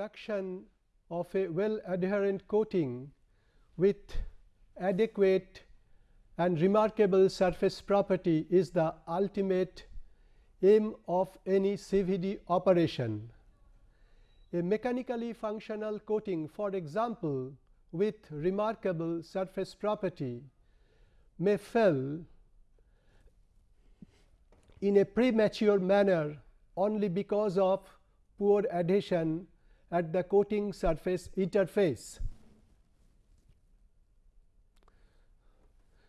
production of a well adherent coating with adequate and remarkable surface property is the ultimate aim of any CVD operation. A mechanically functional coating for example, with remarkable surface property may fail in a premature manner only because of poor adhesion at the coating surface interface.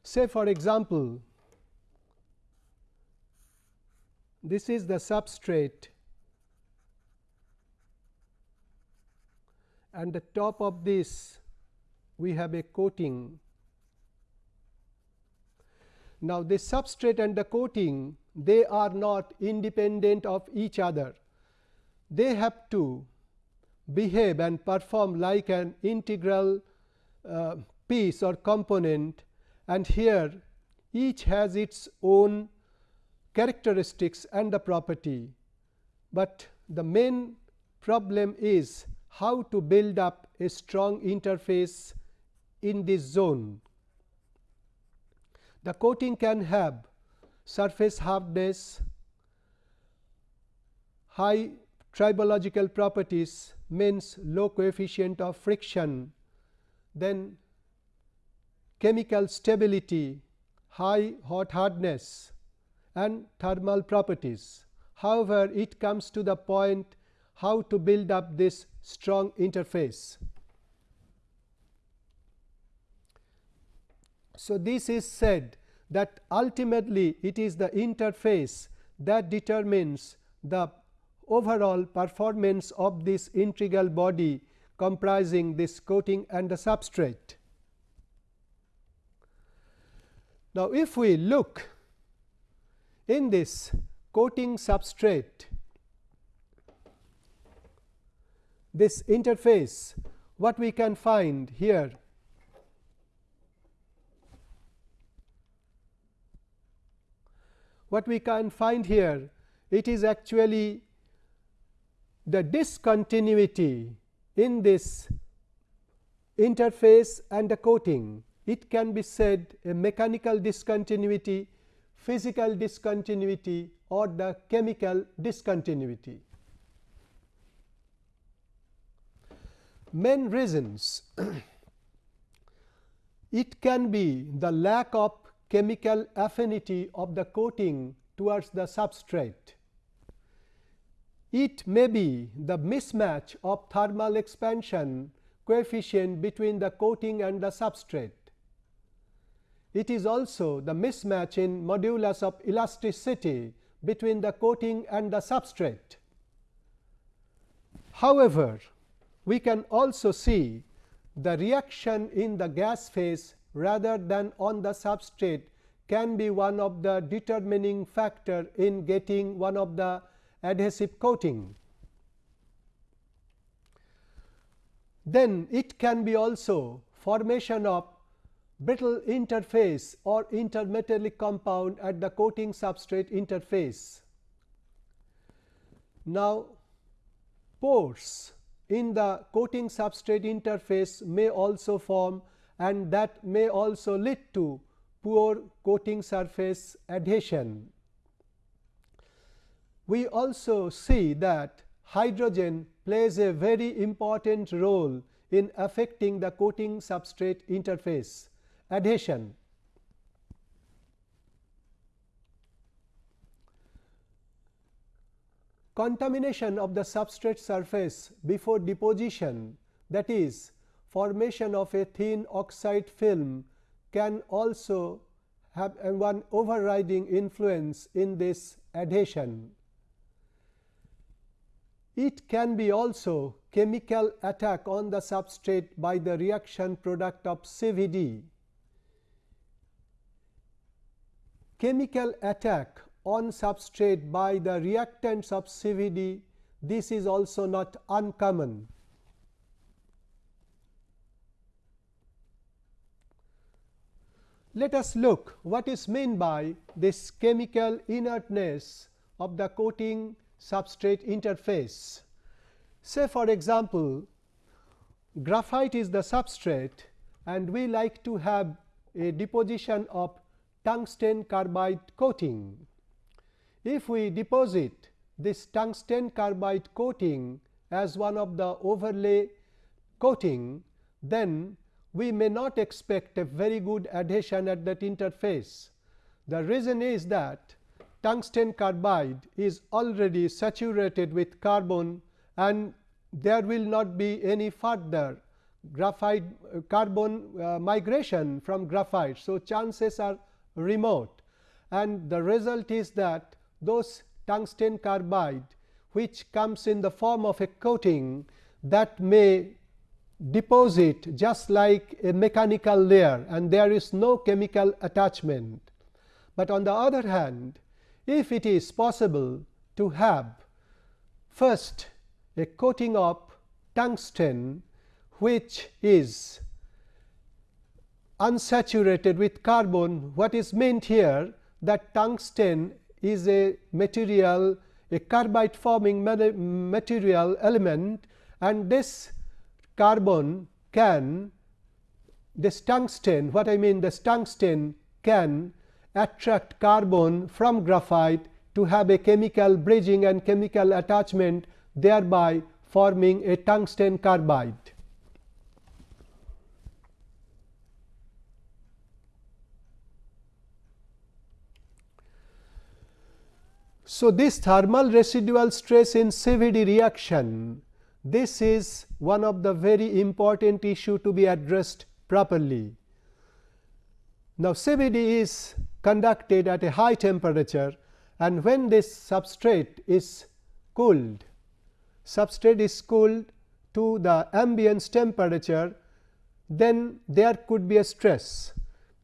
Say for example, this is the substrate and the top of this we have a coating. Now, this substrate and the coating they are not independent of each other. They have to behave and perform like an integral uh, piece or component and here each has its own characteristics and the property, but the main problem is how to build up a strong interface in this zone. The coating can have surface hardness, high tribological properties means low coefficient of friction, then chemical stability, high hot hardness and thermal properties. However, it comes to the point how to build up this strong interface. So, this is said that ultimately it is the interface that determines the overall performance of this integral body comprising this coating and the substrate. Now, if we look in this coating substrate, this interface, what we can find here what we can find here it is actually the discontinuity in this interface and the coating. It can be said a mechanical discontinuity, physical discontinuity or the chemical discontinuity. Main reasons it can be the lack of chemical affinity of the coating towards the substrate it may be the mismatch of thermal expansion coefficient between the coating and the substrate. It is also the mismatch in modulus of elasticity between the coating and the substrate. However, we can also see the reaction in the gas phase rather than on the substrate can be one of the determining factor in getting one of the adhesive coating. Then it can be also formation of brittle interface or intermetallic compound at the coating substrate interface. Now, pores in the coating substrate interface may also form and that may also lead to poor coating surface adhesion we also see that hydrogen plays a very important role in affecting the coating substrate interface adhesion. Contamination of the substrate surface before deposition that is formation of a thin oxide film can also have one overriding influence in this adhesion. It can be also chemical attack on the substrate by the reaction product of CVD. Chemical attack on substrate by the reactants of CVD, this is also not uncommon. Let us look what is meant by this chemical inertness of the coating substrate interface. Say for example, graphite is the substrate and we like to have a deposition of tungsten carbide coating. If we deposit this tungsten carbide coating as one of the overlay coating, then we may not expect a very good adhesion at that interface. The reason is that tungsten carbide is already saturated with carbon and there will not be any further graphite uh, carbon uh, migration from graphite. So, chances are remote and the result is that those tungsten carbide which comes in the form of a coating that may deposit just like a mechanical layer and there is no chemical attachment. But on the other hand, if it is possible to have first a coating of tungsten which is unsaturated with carbon. What is meant here that tungsten is a material a carbide forming material element and this carbon can this tungsten what I mean this tungsten can attract carbon from graphite to have a chemical bridging and chemical attachment thereby forming a tungsten carbide. So, this thermal residual stress in CVD reaction this is one of the very important issue to be addressed properly. Now, CVD is conducted at a high temperature and when this substrate is cooled, substrate is cooled to the ambience temperature, then there could be a stress.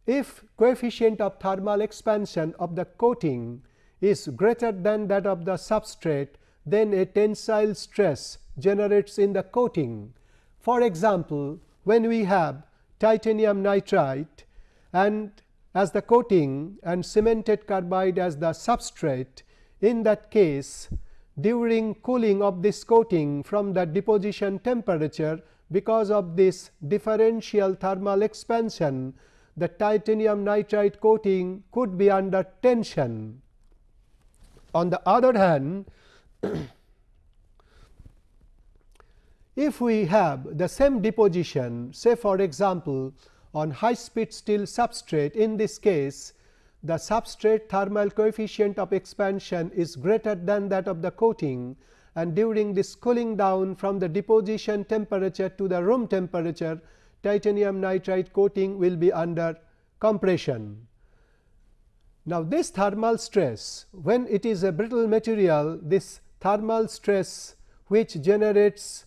If coefficient of thermal expansion of the coating is greater than that of the substrate, then a tensile stress generates in the coating. For example, when we have titanium nitride and as the coating and cemented carbide as the substrate, in that case during cooling of this coating from the deposition temperature because of this differential thermal expansion the titanium nitride coating could be under tension. On the other hand, if we have the same deposition say for example, on high speed steel substrate in this case the substrate thermal coefficient of expansion is greater than that of the coating and during this cooling down from the deposition temperature to the room temperature titanium nitride coating will be under compression. Now, this thermal stress when it is a brittle material this thermal stress which generates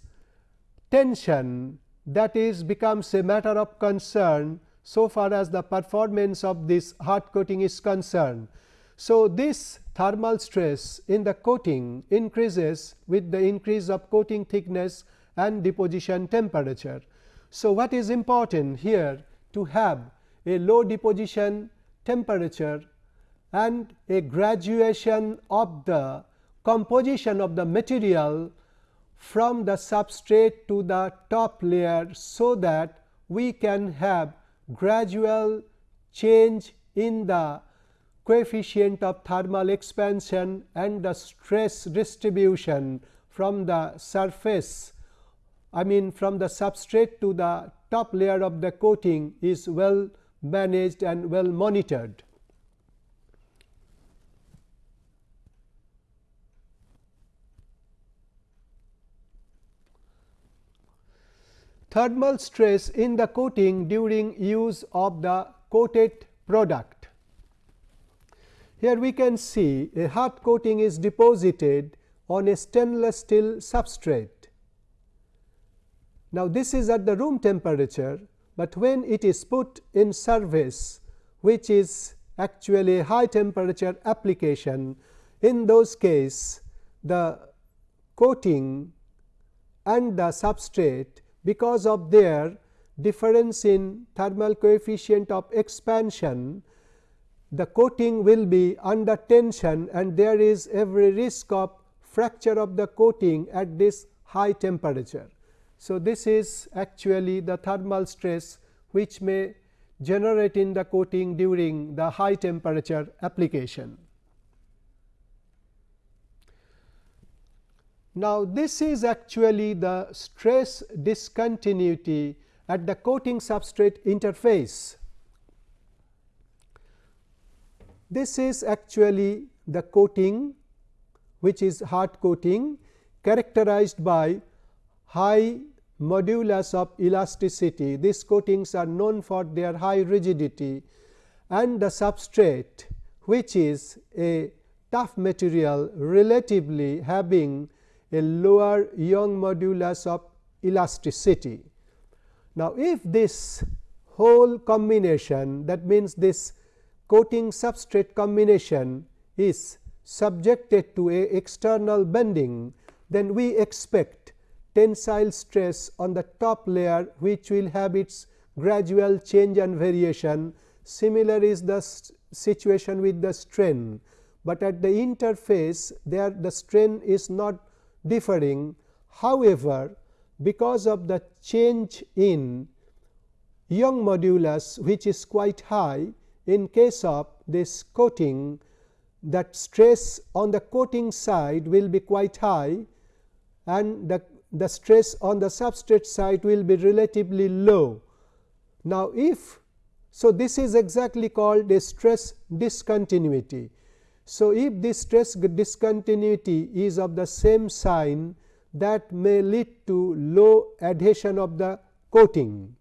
tension that is becomes a matter of concern so far as the performance of this hard coating is concerned. So, this thermal stress in the coating increases with the increase of coating thickness and deposition temperature. So, what is important here to have a low deposition temperature and a graduation of the composition of the material from the substrate to the top layer. So, that we can have gradual change in the coefficient of thermal expansion and the stress distribution from the surface I mean from the substrate to the top layer of the coating is well managed and well monitored. Thermal stress in the coating during use of the coated product. Here we can see a hard coating is deposited on a stainless steel substrate. Now, this is at the room temperature, but when it is put in service which is actually high temperature application, in those case the coating and the substrate because of their difference in thermal coefficient of expansion, the coating will be under tension and there is every risk of fracture of the coating at this high temperature. So, this is actually the thermal stress which may generate in the coating during the high temperature application. Now, this is actually the stress discontinuity at the coating substrate interface. This is actually the coating which is hard coating characterized by high modulus of elasticity. These coatings are known for their high rigidity and the substrate which is a tough material relatively having a lower Young modulus of elasticity. Now, if this whole combination that means this coating substrate combination is subjected to a external bending, then we expect tensile stress on the top layer which will have its gradual change and variation. Similar is the situation with the strain, but at the interface there the strain is not differing. However, because of the change in Young modulus which is quite high in case of this coating that stress on the coating side will be quite high and the, the stress on the substrate side will be relatively low. Now, if so this is exactly called a stress discontinuity. So, if this stress discontinuity is of the same sign that may lead to low adhesion of the coating.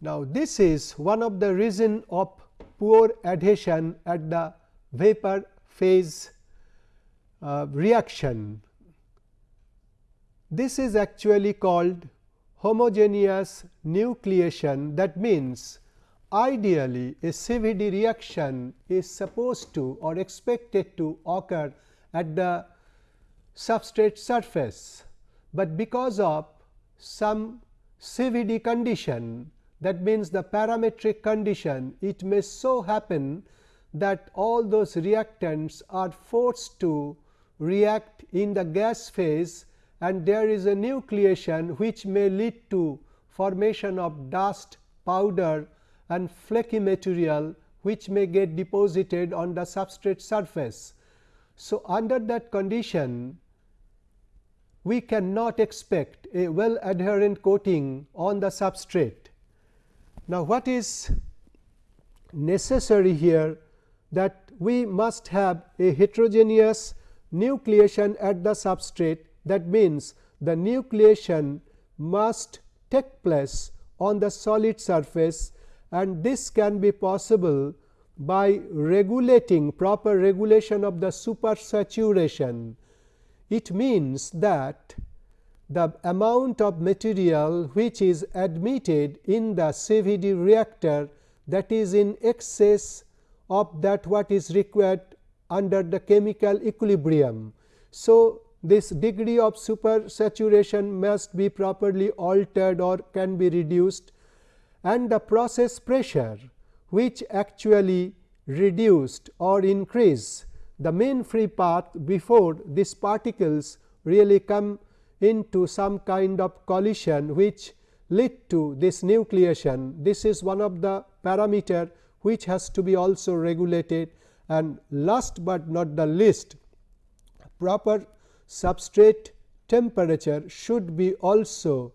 Now, this is one of the reason of poor adhesion at the vapor phase uh, reaction. This is actually called homogeneous nucleation. That means ideally a CVD reaction is supposed to or expected to occur at the substrate surface, but because of some CVD condition that means the parametric condition it may so happen that all those reactants are forced to react in the gas phase and there is a nucleation which may lead to formation of dust, powder and flaky material which may get deposited on the substrate surface. So, under that condition we cannot expect a well adherent coating on the substrate. Now, what is necessary here that we must have a heterogeneous nucleation at the substrate that means the nucleation must take place on the solid surface and this can be possible by regulating proper regulation of the supersaturation. It means that the amount of material which is admitted in the CVD reactor that is in excess of that what is required under the chemical equilibrium. So, this degree of supersaturation must be properly altered or can be reduced and the process pressure which actually reduced or increase the mean free path before these particles really come into some kind of collision which lead to this nucleation. This is one of the parameter which has to be also regulated and last but not the least proper substrate temperature should be also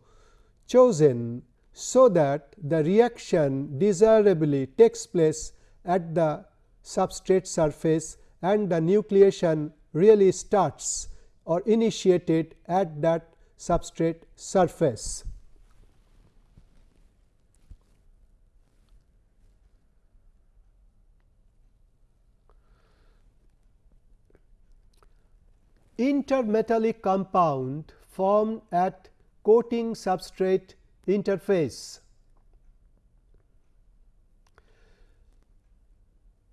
chosen so that the reaction desirably takes place at the substrate surface and the nucleation really starts or initiated at that substrate surface. Intermetallic compound formed at coating substrate interface.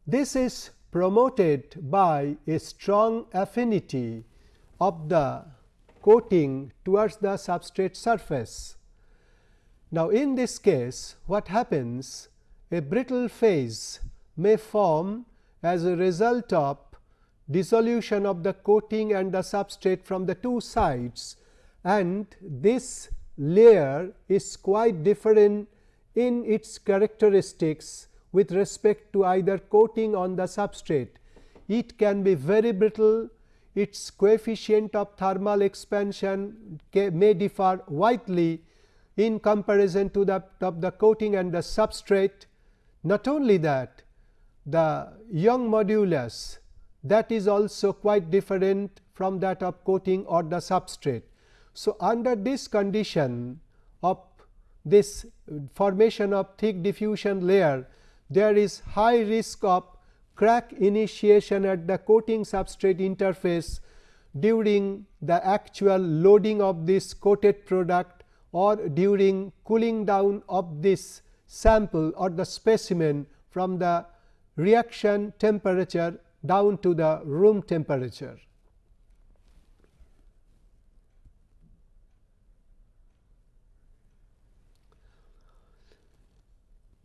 This is promoted by a strong affinity of the coating towards the substrate surface. Now, in this case what happens a brittle phase may form as a result of dissolution of the coating and the substrate from the two sides and this layer is quite different in its characteristics with respect to either coating on the substrate. It can be very brittle, its coefficient of thermal expansion may differ widely in comparison to the, of the coating and the substrate. Not only that, the Young modulus that is also quite different from that of coating or the substrate. So, under this condition of this formation of thick diffusion layer, there is high risk of crack initiation at the coating substrate interface during the actual loading of this coated product or during cooling down of this sample or the specimen from the reaction temperature down to the room temperature.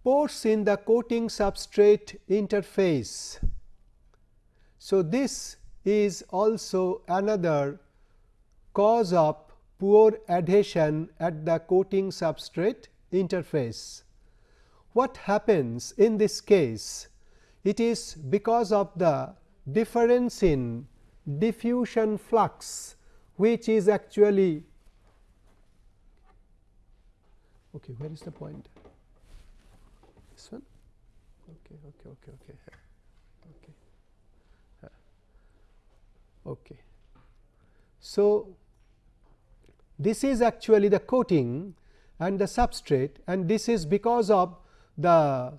pores in the coating substrate interface. So, this is also another cause of poor adhesion at the coating substrate interface. What happens in this case? It is because of the difference in diffusion flux, which is actually okay, where is the point? this one? Okay okay okay okay okay. Okay. So this is actually the coating and the substrate and this is because of the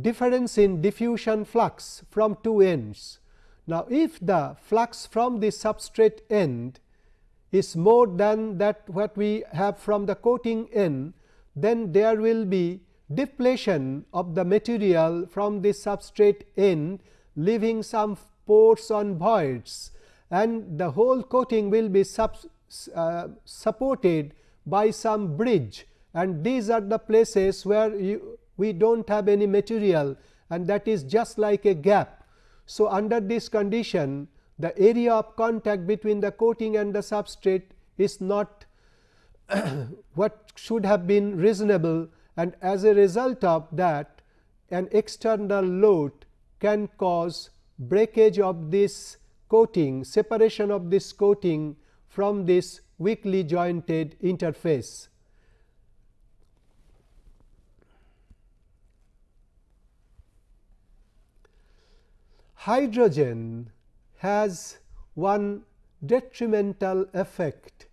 difference in diffusion flux from two ends. Now, if the flux from the substrate end is more than that what we have from the coating end, then there will be depletion of the material from the substrate end leaving some pores on voids and the whole coating will be uh, supported by some bridge and these are the places where you, we do not have any material and that is just like a gap. So, under this condition the area of contact between the coating and the substrate is not what should have been reasonable and as a result of that an external load can cause breakage of this coating, separation of this coating from this weakly jointed interface. Hydrogen has one detrimental effect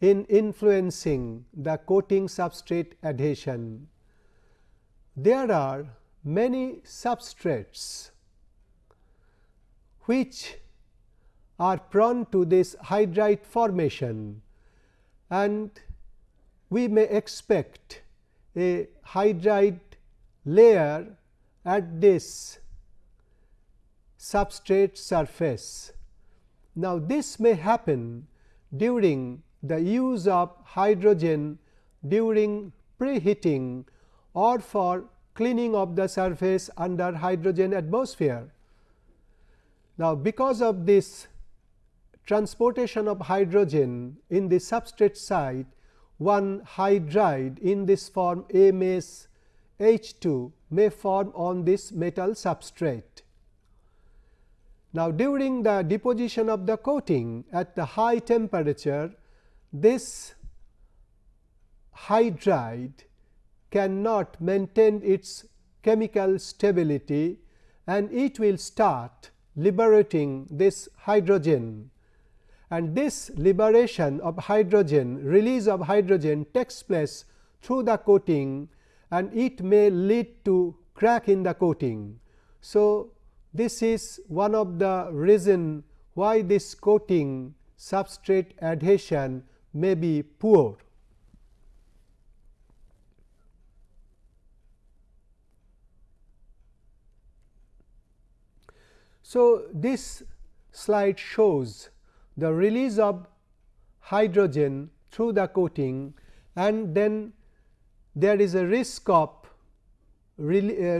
in influencing the coating substrate adhesion. There are many substrates which are prone to this hydride formation and we may expect a hydride layer at this substrate surface. Now, this may happen during the use of hydrogen during preheating or for cleaning of the surface under hydrogen atmosphere. Now, because of this transportation of hydrogen in the substrate site, one hydride in this form MS H2 may form on this metal substrate. Now, during the deposition of the coating at the high temperature, this hydride cannot maintain its chemical stability and it will start liberating this hydrogen and this liberation of hydrogen release of hydrogen takes place through the coating and it may lead to crack in the coating. So, this is one of the reason why this coating substrate adhesion may be poor. So, this slide shows the release of hydrogen through the coating and then there is a risk of re uh,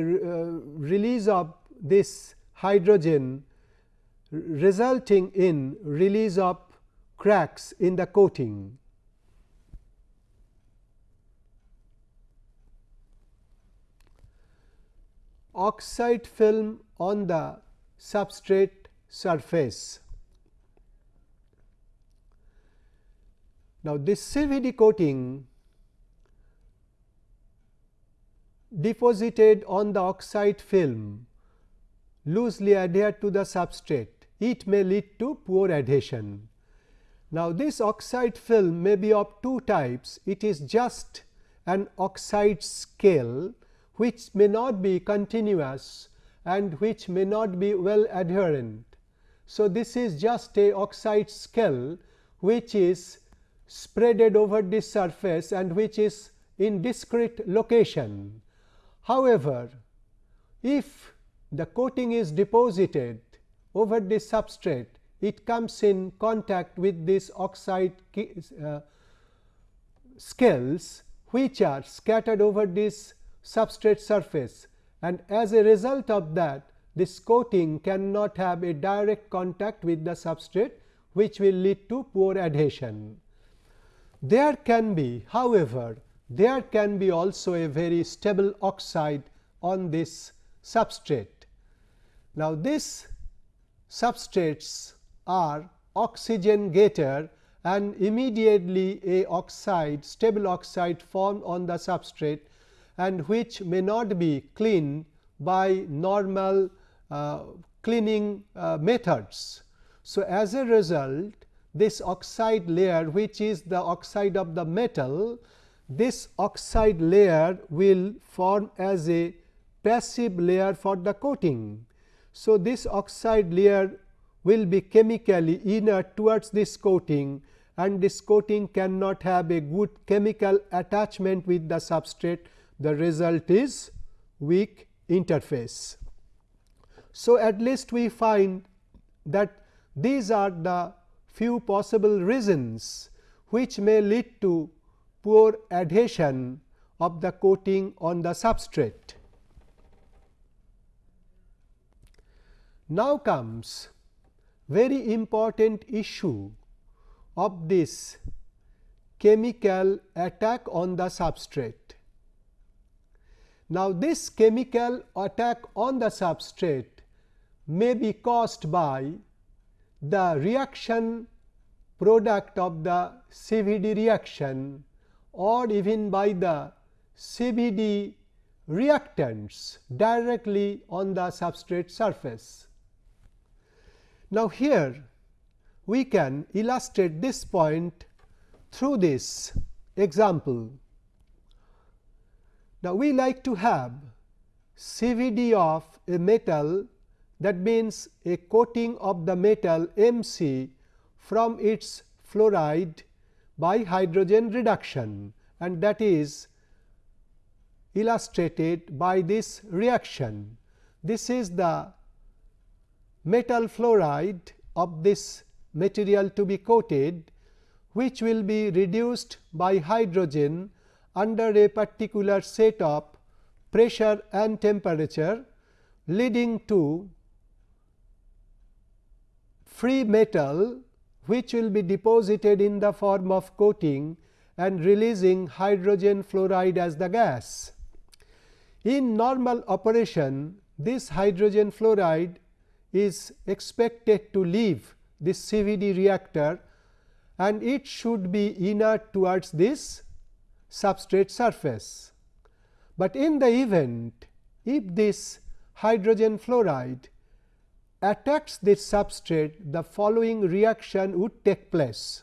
release of this hydrogen resulting in release of cracks in the coating. Oxide film on the substrate surface. Now, this CVD coating deposited on the oxide film loosely adhered to the substrate it may lead to poor adhesion. Now, this oxide film may be of two types. It is just an oxide scale which may not be continuous and which may not be well adherent. So, this is just a oxide scale which is spreaded over this surface and which is in discrete location. However, if the coating is deposited over this substrate it comes in contact with this oxide uh, scales which are scattered over this substrate surface and as a result of that this coating cannot have a direct contact with the substrate which will lead to poor adhesion. There can be however, there can be also a very stable oxide on this substrate. Now, this substrates are oxygen getter and immediately a oxide stable oxide formed on the substrate and which may not be cleaned by normal uh, cleaning uh, methods. So, as a result this oxide layer which is the oxide of the metal this oxide layer will form as a passive layer for the coating so, this oxide layer will be chemically inert towards this coating and this coating cannot have a good chemical attachment with the substrate the result is weak interface. So, at least we find that these are the few possible reasons which may lead to poor adhesion of the coating on the substrate. Now comes very important issue of this chemical attack on the substrate. Now, this chemical attack on the substrate may be caused by the reaction product of the CVD reaction or even by the CVD reactants directly on the substrate surface. Now, here we can illustrate this point through this example. Now, we like to have CVD of a metal that means a coating of the metal MC from its fluoride by hydrogen reduction and that is illustrated by this reaction. This is the metal fluoride of this material to be coated which will be reduced by hydrogen under a particular set of pressure and temperature leading to free metal which will be deposited in the form of coating and releasing hydrogen fluoride as the gas. In normal operation, this hydrogen fluoride is expected to leave this CVD reactor and it should be inert towards this substrate surface. But in the event if this hydrogen fluoride attacks this substrate the following reaction would take place.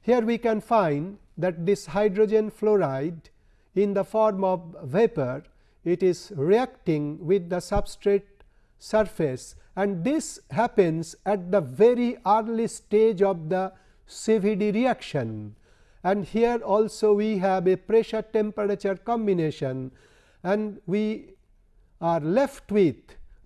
Here we can find that this hydrogen fluoride in the form of vapor it is reacting with the substrate surface and this happens at the very early stage of the CVD reaction. And here also we have a pressure temperature combination and we are left with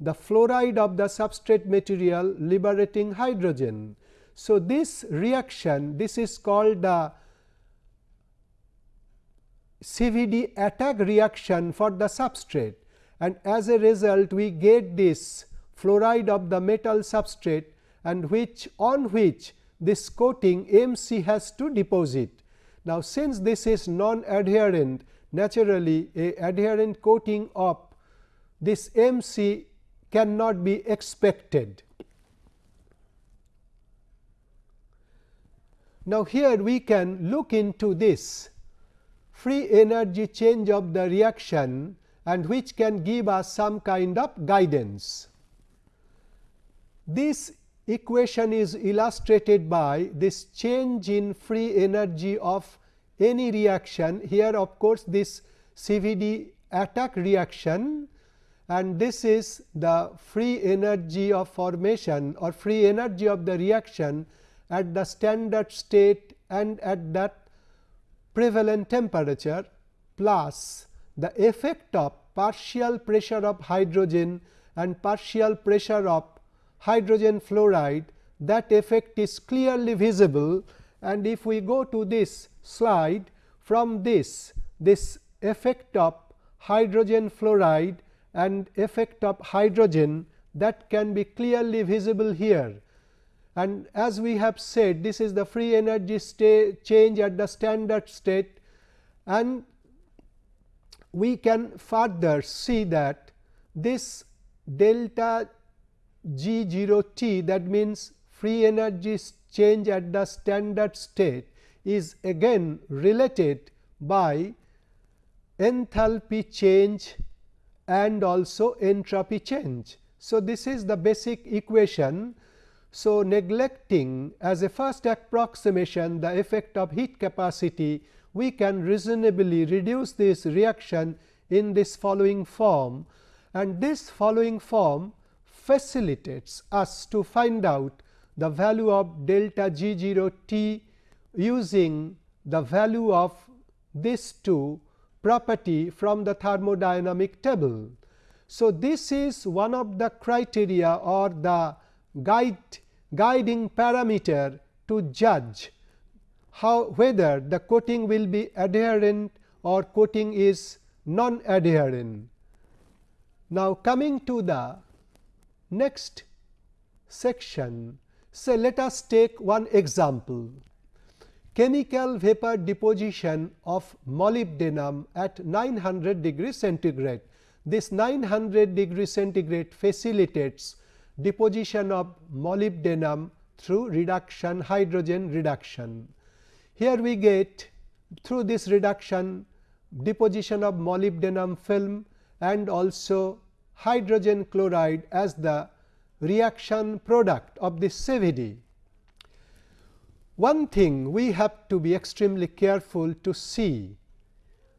the fluoride of the substrate material liberating hydrogen. So, this reaction this is called the CVD attack reaction for the substrate and as a result we get this fluoride of the metal substrate and which on which this coating MC has to deposit. Now, since this is non adherent naturally a adherent coating of this MC cannot be expected. Now, here we can look into this free energy change of the reaction and which can give us some kind of guidance. This equation is illustrated by this change in free energy of any reaction. Here of course, this CVD attack reaction and this is the free energy of formation or free energy of the reaction at the standard state and at that prevalent temperature plus the effect of partial pressure of hydrogen and partial pressure of hydrogen fluoride that effect is clearly visible. And if we go to this slide from this this effect of hydrogen fluoride and effect of hydrogen that can be clearly visible here. And as we have said this is the free energy change at the standard state. And we can further see that this delta g 0 t that means free energy change at the standard state is again related by enthalpy change and also entropy change. So, this is the basic equation so, neglecting as a first approximation the effect of heat capacity, we can reasonably reduce this reaction in this following form and this following form facilitates us to find out the value of delta G 0 t using the value of this two property from the thermodynamic table. So, this is one of the criteria or the guide guiding parameter to judge how whether the coating will be adherent or coating is non adherent. Now, coming to the next section, say let us take one example chemical vapor deposition of molybdenum at 900 degree centigrade. This 900 degree centigrade facilitates deposition of molybdenum through reduction hydrogen reduction. Here we get through this reduction deposition of molybdenum film and also hydrogen chloride as the reaction product of this CVD. One thing we have to be extremely careful to see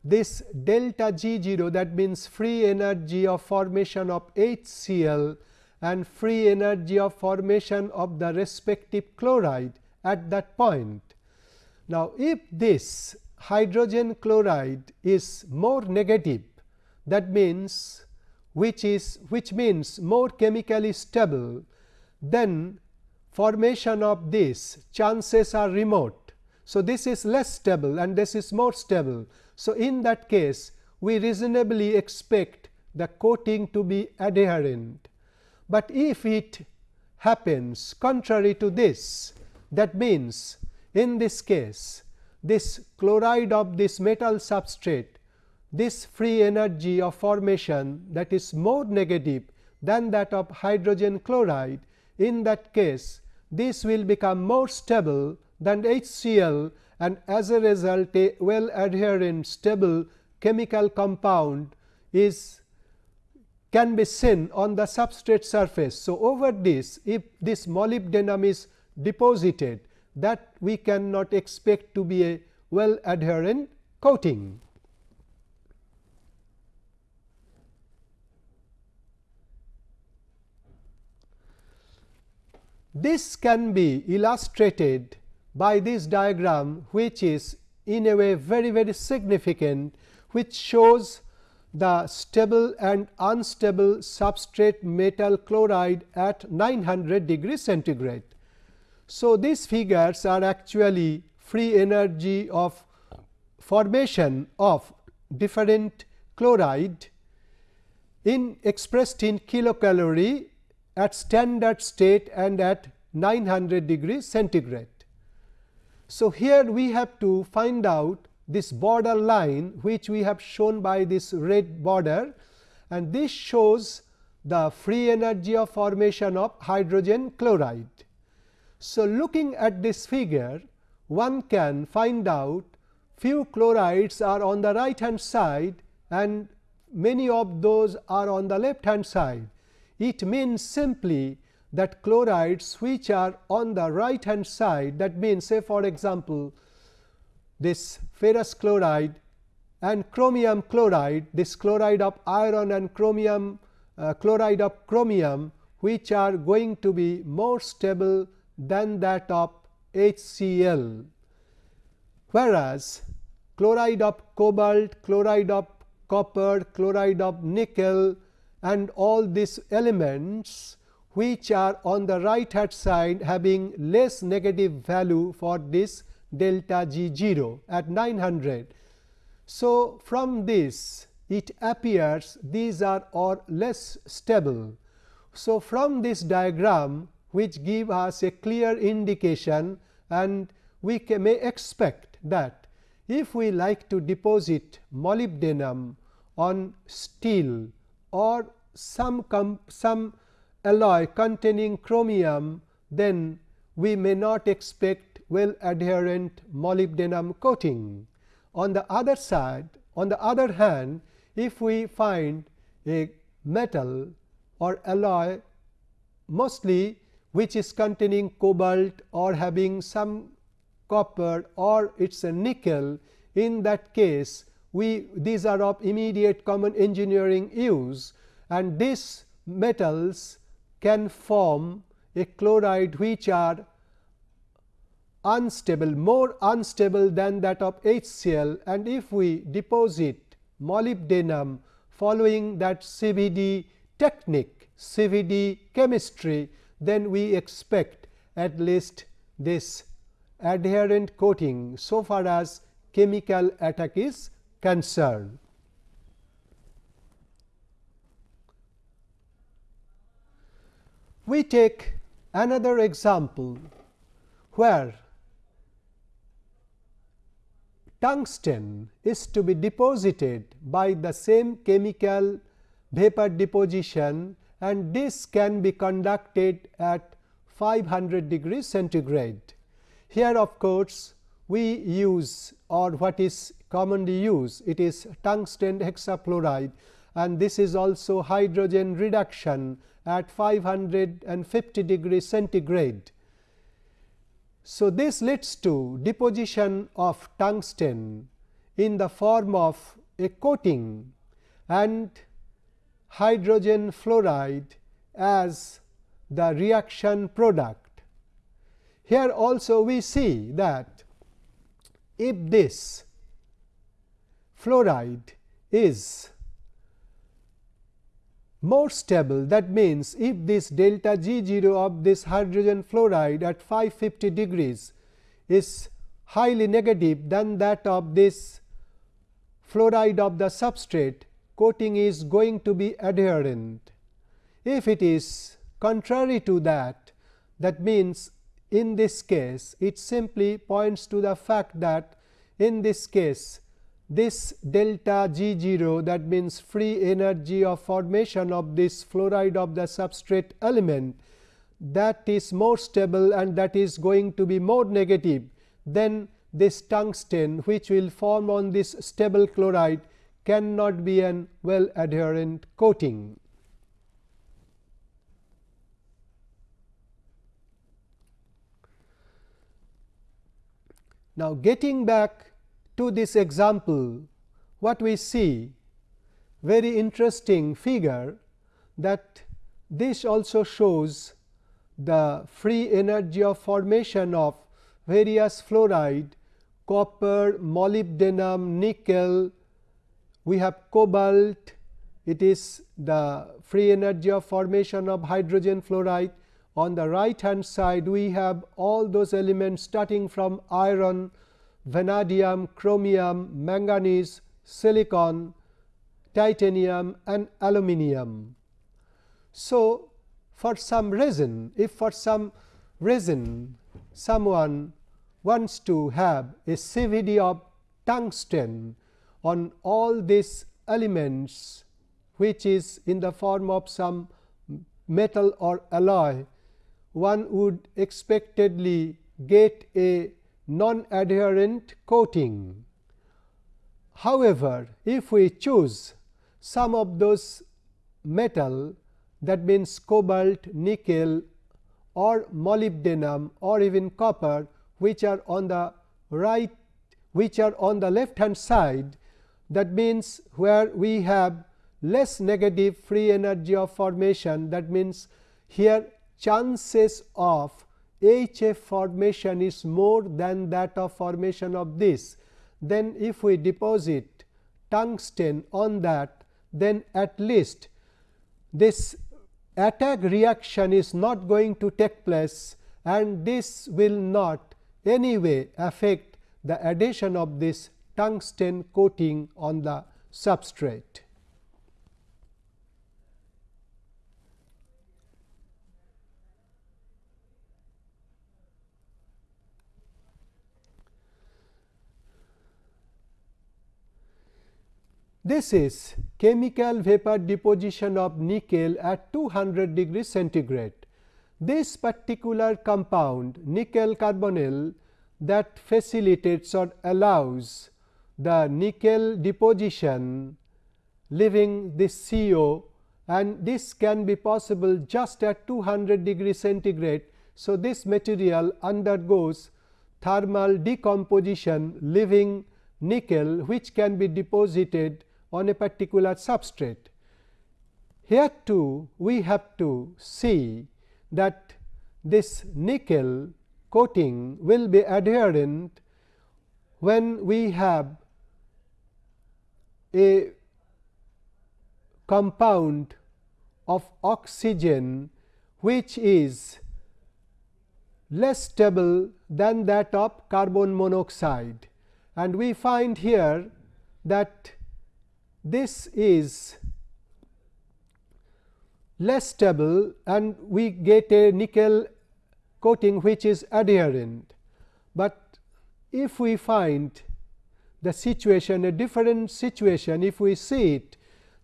this delta G 0 that means free energy of formation of HCl and free energy of formation of the respective chloride at that point. Now, if this hydrogen chloride is more negative that means which is which means more chemically stable then formation of this chances are remote. So, this is less stable and this is more stable. So, in that case we reasonably expect the coating to be adherent but if it happens contrary to this that means in this case this chloride of this metal substrate this free energy of formation that is more negative than that of hydrogen chloride in that case this will become more stable than HCl and as a result a well adherent stable chemical compound is can be seen on the substrate surface. So, over this if this molybdenum is deposited that we cannot expect to be a well adherent coating. This can be illustrated by this diagram which is in a way very very significant which shows the stable and unstable substrate metal chloride at 900 degree centigrade. So, these figures are actually free energy of formation of different chloride in expressed in kilocalorie at standard state and at 900 degrees centigrade. So, here we have to find out this border line which we have shown by this red border and this shows the free energy of formation of hydrogen chloride. So, looking at this figure one can find out few chlorides are on the right hand side and many of those are on the left hand side. It means simply that chlorides which are on the right hand side that means say for example, this ferrous chloride and chromium chloride this chloride of iron and chromium uh, chloride of chromium which are going to be more stable than that of HCl. Whereas, chloride of cobalt, chloride of copper, chloride of nickel and all these elements which are on the right hand side having less negative value for this delta G 0 at 900. So, from this it appears these are or less stable. So, from this diagram which give us a clear indication and we may expect that if we like to deposit molybdenum on steel or some some alloy containing chromium, then we may not expect well adherent molybdenum coating. On the other side, on the other hand, if we find a metal or alloy mostly which is containing cobalt or having some copper or it is a nickel in that case we these are of immediate common engineering use and these metals can form a chloride which are unstable more unstable than that of HCl and if we deposit molybdenum following that CVD technique CVD chemistry then we expect at least this adherent coating. So far as chemical attack is concerned. We take another example where tungsten is to be deposited by the same chemical vapor deposition and this can be conducted at 500 degrees centigrade. Here of course, we use or what is commonly used it is tungsten hexafluoride and this is also hydrogen reduction at 550 degrees centigrade. So, this leads to deposition of tungsten in the form of a coating and hydrogen fluoride as the reaction product. Here also we see that if this fluoride is more stable that means, if this delta G 0 of this hydrogen fluoride at 550 degrees is highly negative than that of this fluoride of the substrate coating is going to be adherent. If it is contrary to that, that means in this case it simply points to the fact that in this case this delta G 0 that means free energy of formation of this fluoride of the substrate element that is more stable and that is going to be more negative than this tungsten which will form on this stable chloride cannot be an well adherent coating. Now, getting back to this example, what we see very interesting figure that this also shows the free energy of formation of various fluoride, copper, molybdenum, nickel, we have cobalt, it is the free energy of formation of hydrogen fluoride. On the right hand side, we have all those elements starting from iron, vanadium, chromium, manganese, silicon, titanium and aluminium. So, for some reason if for some reason someone wants to have a CVD of tungsten on all these elements which is in the form of some metal or alloy, one would expectedly get a non adherent coating. However, if we choose some of those metal that means cobalt, nickel or molybdenum or even copper which are on the right which are on the left hand side that means where we have less negative free energy of formation that means here chances of HF formation is more than that of formation of this. Then if we deposit tungsten on that then at least this attack reaction is not going to take place and this will not anyway affect the adhesion of this tungsten coating on the substrate. This is chemical vapor deposition of nickel at 200 degree centigrade. This particular compound nickel carbonyl that facilitates or allows the nickel deposition leaving this CO and this can be possible just at 200 degree centigrade. So, this material undergoes thermal decomposition leaving nickel which can be deposited on a particular substrate. Here too we have to see that this nickel coating will be adherent when we have a compound of oxygen which is less stable than that of carbon monoxide. And we find here that this is less stable and we get a nickel coating which is adherent. But if we find the situation a different situation if we see it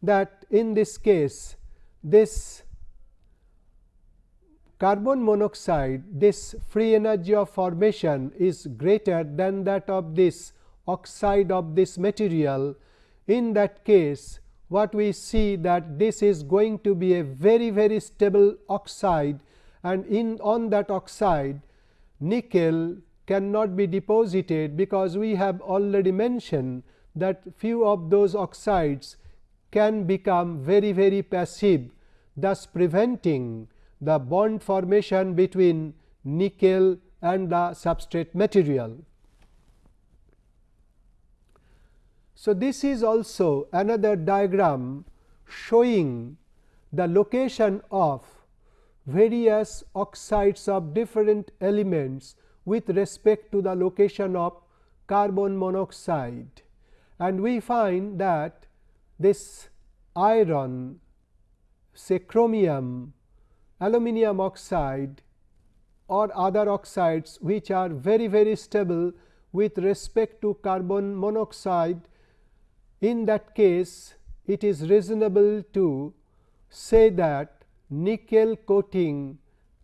that in this case this carbon monoxide this free energy of formation is greater than that of this oxide of this material in that case what we see that this is going to be a very very stable oxide and in on that oxide nickel cannot be deposited because we have already mentioned that few of those oxides can become very very passive thus preventing the bond formation between nickel and the substrate material. So, this is also another diagram showing the location of various oxides of different elements with respect to the location of carbon monoxide. And we find that this iron, say chromium, aluminum oxide or other oxides which are very very stable with respect to carbon monoxide in that case, it is reasonable to say that nickel coating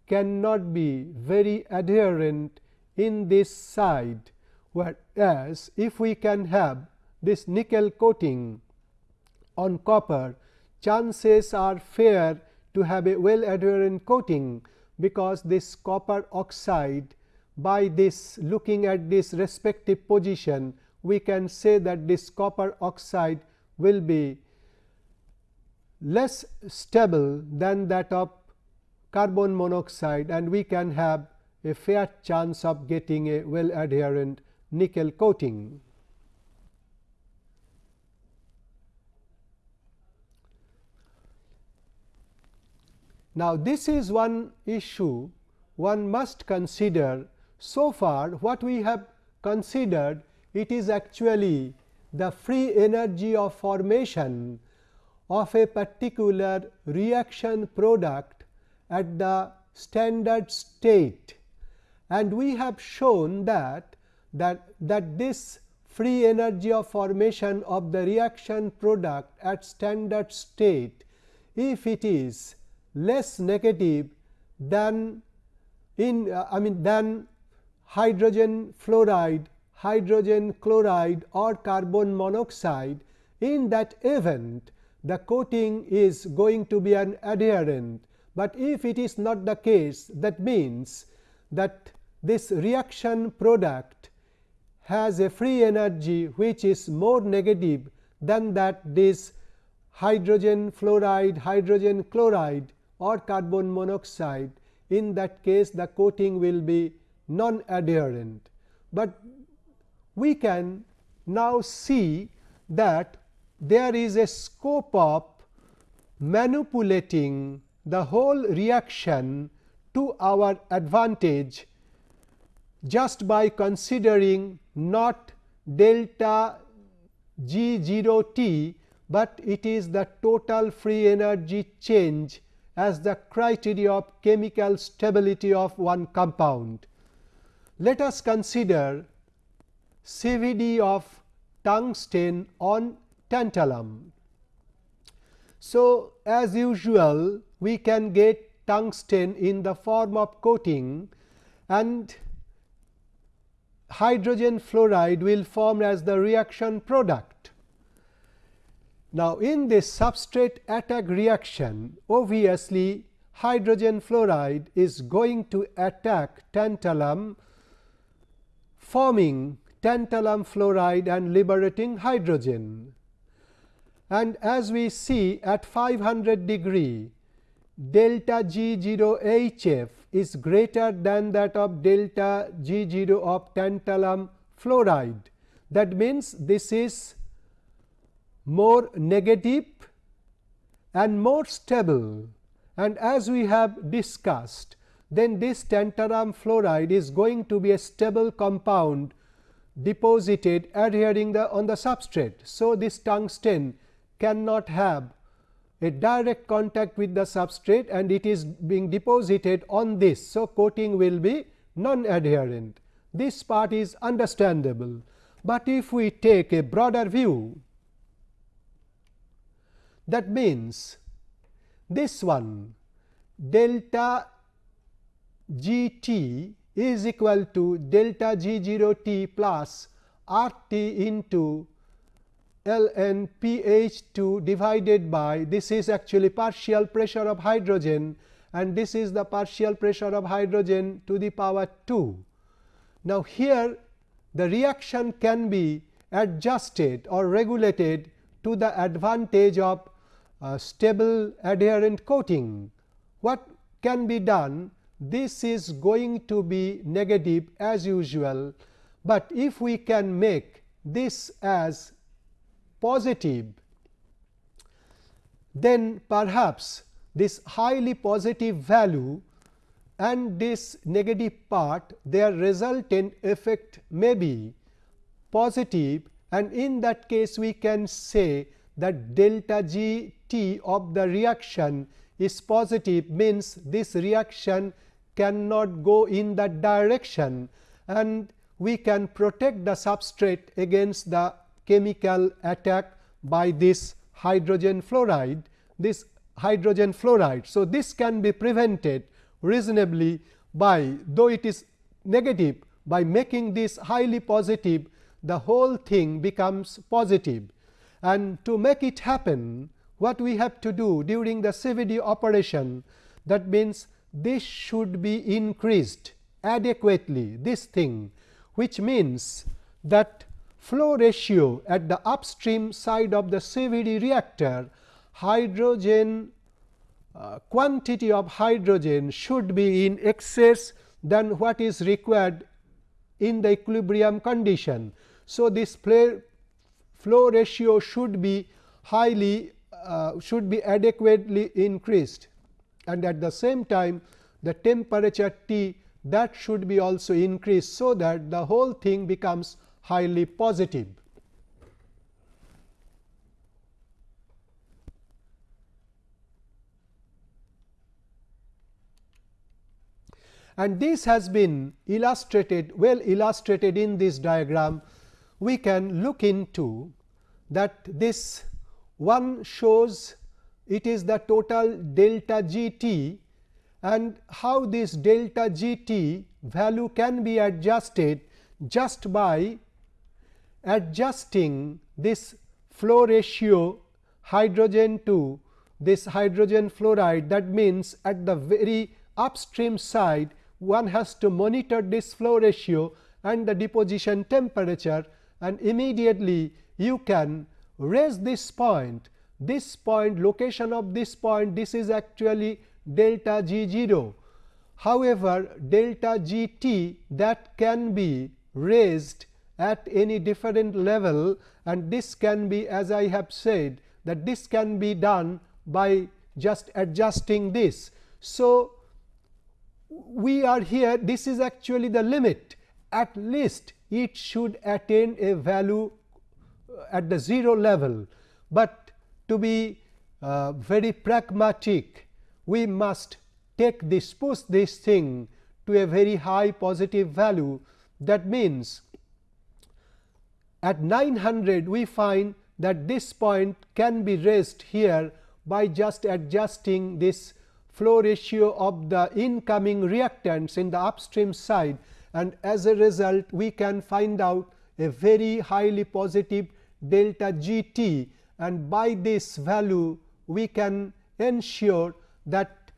cannot be very adherent in this side, whereas if we can have this nickel coating on copper, chances are fair to have a well adherent coating, because this copper oxide by this looking at this respective position we can say that this copper oxide will be less stable than that of carbon monoxide and we can have a fair chance of getting a well adherent nickel coating. Now, this is one issue one must consider so far what we have considered it is actually the free energy of formation of a particular reaction product at the standard state. And we have shown that that that this free energy of formation of the reaction product at standard state if it is less negative than in uh, I mean than hydrogen fluoride, hydrogen chloride or carbon monoxide. In that event the coating is going to be an adherent, but if it is not the case that means that this reaction product has a free energy which is more negative than that this hydrogen fluoride, hydrogen chloride or carbon monoxide. In that case the coating will be non adherent. But we can now see that there is a scope of manipulating the whole reaction to our advantage just by considering not delta G 0 t, but it is the total free energy change as the criteria of chemical stability of one compound. Let us consider CVD of tungsten on tantalum. So, as usual we can get tungsten in the form of coating and hydrogen fluoride will form as the reaction product. Now, in this substrate attack reaction obviously hydrogen fluoride is going to attack tantalum forming tantalum fluoride and liberating hydrogen. And as we see at 500 degree delta G 0 H f is greater than that of delta G 0 of tantalum fluoride. That means, this is more negative and more stable and as we have discussed then this tantalum fluoride is going to be a stable compound deposited adhering the on the substrate. So, this tungsten cannot have a direct contact with the substrate and it is being deposited on this. So, coating will be non adherent. This part is understandable, but if we take a broader view that means this one delta g t is equal to delta g 0 t plus r t into L n P H 2 divided by this is actually partial pressure of hydrogen and this is the partial pressure of hydrogen to the power 2. Now, here the reaction can be adjusted or regulated to the advantage of uh, stable adherent coating. What can be done? This is going to be negative as usual, but if we can make this as positive, then perhaps this highly positive value and this negative part their resultant effect may be positive. And in that case we can say that delta G t of the reaction is positive means this reaction cannot go in that direction and we can protect the substrate against the chemical attack by this hydrogen fluoride this hydrogen fluoride. So, this can be prevented reasonably by though it is negative by making this highly positive the whole thing becomes positive and to make it happen what we have to do during the CVD operation that means this should be increased adequately this thing which means that flow ratio at the upstream side of the CVD reactor hydrogen uh, quantity of hydrogen should be in excess than what is required in the equilibrium condition. So, this flow ratio should be highly uh, should be adequately increased and at the same time the temperature T that should be also increased. So, that the whole thing becomes highly positive. and this has been illustrated well illustrated in this diagram. We can look into that this one shows it is the total delta g t. And how this delta g t value can be adjusted just by adjusting this flow ratio hydrogen to this hydrogen fluoride. That means at the very upstream side one has to monitor this flow ratio and the deposition temperature. And immediately you can raise this point this point location of this point this is actually delta g 0. However, delta g t that can be raised at any different level and this can be as I have said that this can be done by just adjusting this. So, we are here this is actually the limit at least it should attain a value uh, at the 0 level, but to be uh, very pragmatic. We must take this push this thing to a very high positive value. That means at 900 we find that this point can be raised here by just adjusting this flow ratio of the incoming reactants in the upstream side. And as a result we can find out a very highly positive delta g t and by this value we can ensure that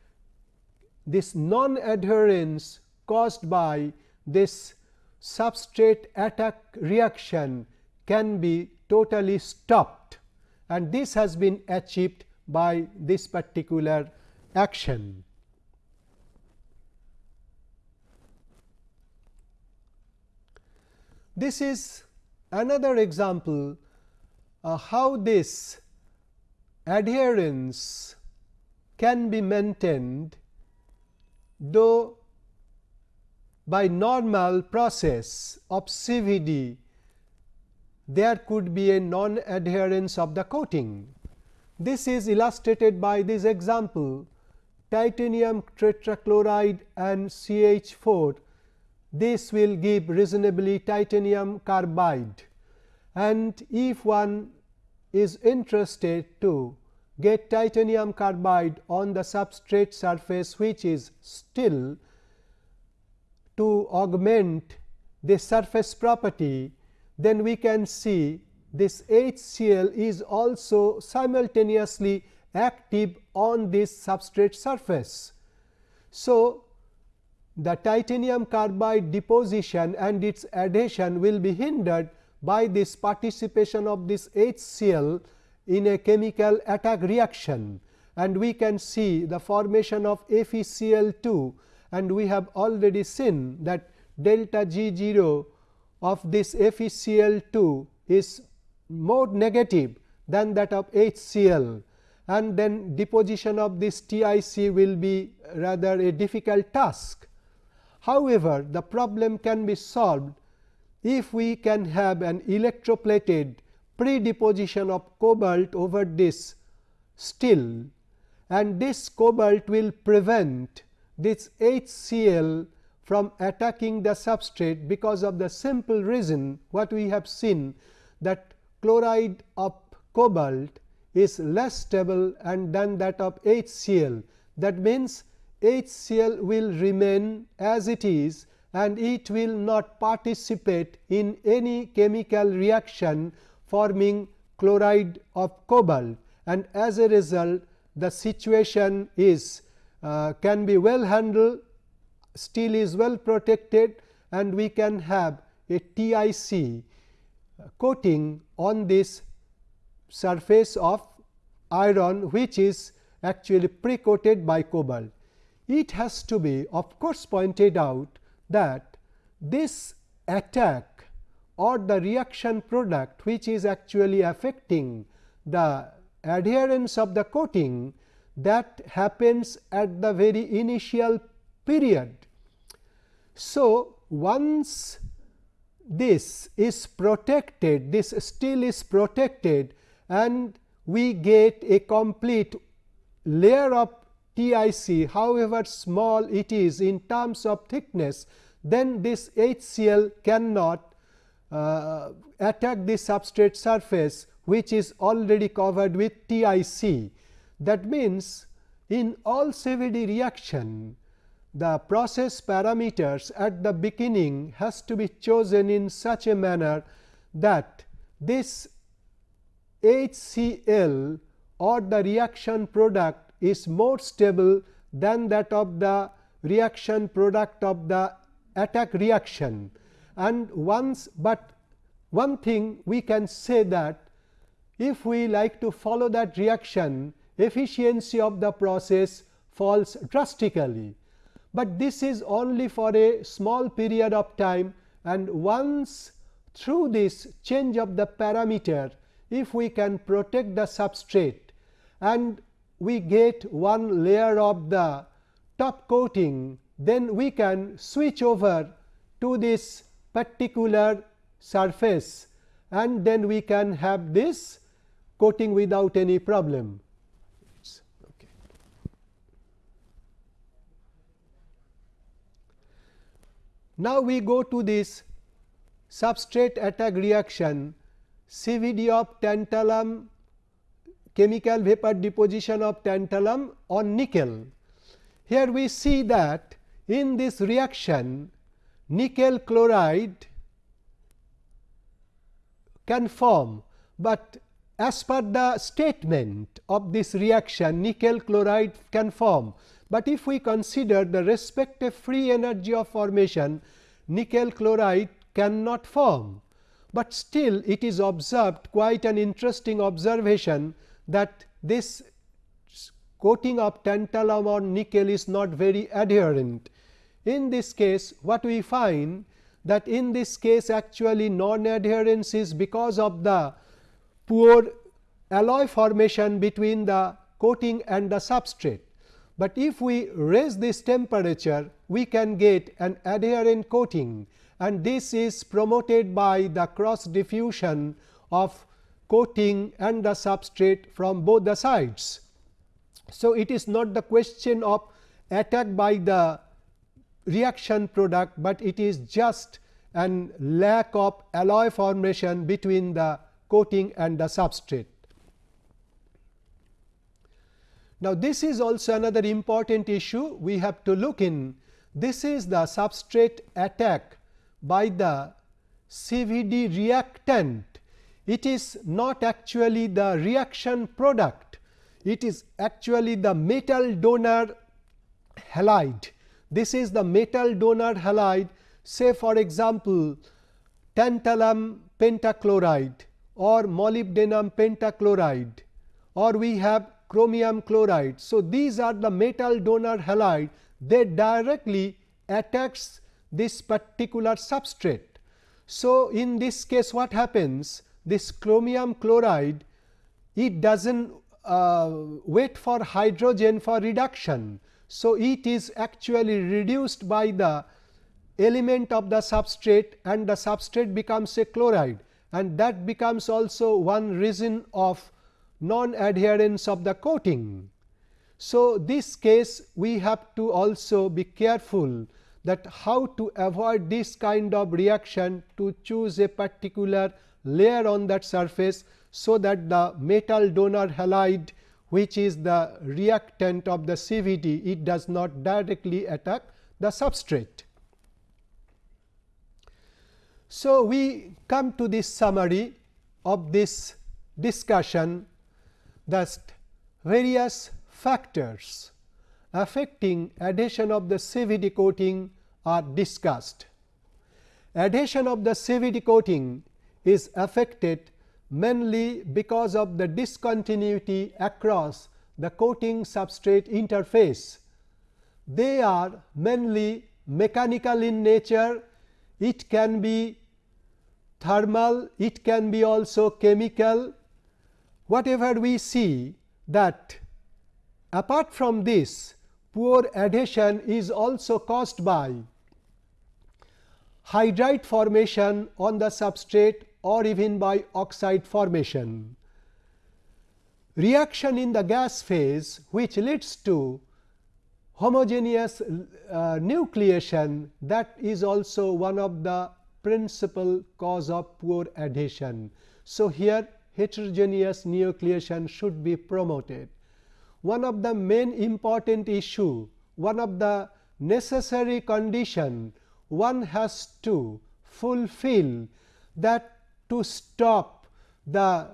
this non adherence caused by this substrate attack reaction can be totally stopped and this has been achieved by this particular action. This is another example uh, how this adherence can be maintained though by normal process of CVD there could be a non adherence of the coating. This is illustrated by this example titanium tetrachloride and CH4 this will give reasonably titanium carbide and if one is interested to get titanium carbide on the substrate surface which is still to augment the surface property then we can see this HCl is also simultaneously active on this substrate surface. So, the titanium carbide deposition and its adhesion will be hindered by this participation of this HCl in a chemical attack reaction. And we can see the formation of FeCl2 and we have already seen that delta G 0 of this FeCl2 is more negative than that of HCl and then deposition of this TIC will be rather a difficult task. However, the problem can be solved if we can have an electroplated pre-deposition of cobalt over this steel and this cobalt will prevent this HCl from attacking the substrate because of the simple reason what we have seen that chloride of cobalt is less stable and than that of HCl. That means, HCl will remain as it is and it will not participate in any chemical reaction forming chloride of cobalt and as a result the situation is uh, can be well handled, steel is well protected and we can have a TIC coating on this surface of iron which is actually pre coated by cobalt. It has to be of course pointed out that this attack or the reaction product which is actually affecting the adherence of the coating that happens at the very initial period. So, once this is protected, this steel is protected and we get a complete layer of TIC however small it is in terms of thickness, then this HCl cannot uh, attack the substrate surface which is already covered with TIC. That means, in all CVD reaction the process parameters at the beginning has to be chosen in such a manner that this HCl or the reaction product is more stable than that of the reaction product of the attack reaction. And once, but one thing we can say that if we like to follow that reaction efficiency of the process falls drastically, but this is only for a small period of time and once through this change of the parameter if we can protect the substrate and we get one layer of the top coating, then we can switch over to this particular surface and then we can have this coating without any problem. Okay. Now, we go to this substrate attack reaction CVD of tantalum chemical vapor deposition of tantalum on nickel. Here we see that in this reaction nickel chloride can form, but as per the statement of this reaction nickel chloride can form, but if we consider the respective free energy of formation nickel chloride cannot form. But still it is observed quite an interesting observation that this coating of tantalum on nickel is not very adherent. In this case what we find that in this case actually non adherence is because of the poor alloy formation between the coating and the substrate. But if we raise this temperature we can get an adherent coating and this is promoted by the cross diffusion of coating and the substrate from both the sides. So, it is not the question of attack by the reaction product, but it is just an lack of alloy formation between the coating and the substrate. Now, this is also another important issue we have to look in. This is the substrate attack by the CVD reactant. It is not actually the reaction product, it is actually the metal donor halide. This is the metal donor halide say for example, tantalum pentachloride or molybdenum pentachloride or we have chromium chloride. So, these are the metal donor halide they directly attacks this particular substrate. So, in this case what happens this chromium chloride it does not uh, wait for hydrogen for reduction. So, it is actually reduced by the element of the substrate and the substrate becomes a chloride and that becomes also one reason of non adherence of the coating. So, this case we have to also be careful that how to avoid this kind of reaction to choose a particular layer on that surface. So, that the metal donor halide which is the reactant of the CVD it does not directly attack the substrate. So, we come to this summary of this discussion that various factors affecting adhesion of the CVD coating are discussed. Adhesion of the CVD coating is affected mainly because of the discontinuity across the coating substrate interface. They are mainly mechanical in nature, it can be thermal, it can be also chemical. Whatever we see that apart from this poor adhesion is also caused by hydride formation on the substrate or even by oxide formation. Reaction in the gas phase which leads to homogeneous uh, nucleation that is also one of the principal cause of poor adhesion. So, here heterogeneous nucleation should be promoted. One of the main important issue, one of the necessary condition one has to fulfill that to stop the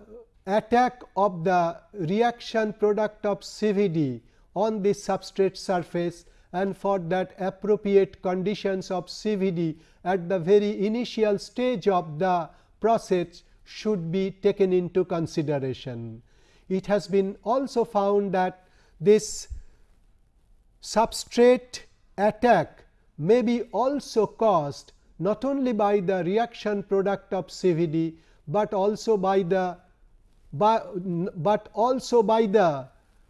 attack of the reaction product of CVD on the substrate surface and for that appropriate conditions of CVD at the very initial stage of the process should be taken into consideration. It has been also found that this substrate attack may be also caused not only by the reaction product of CVD, but also by the by, but also by the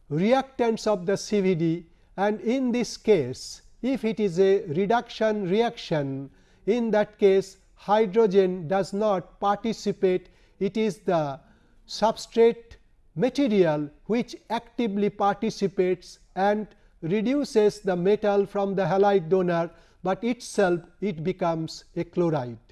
reactants of the CVD and in this case if it is a reduction reaction in that case hydrogen does not participate. It is the substrate material which actively participates and reduces the metal from the halide donor, but itself it becomes a chloride.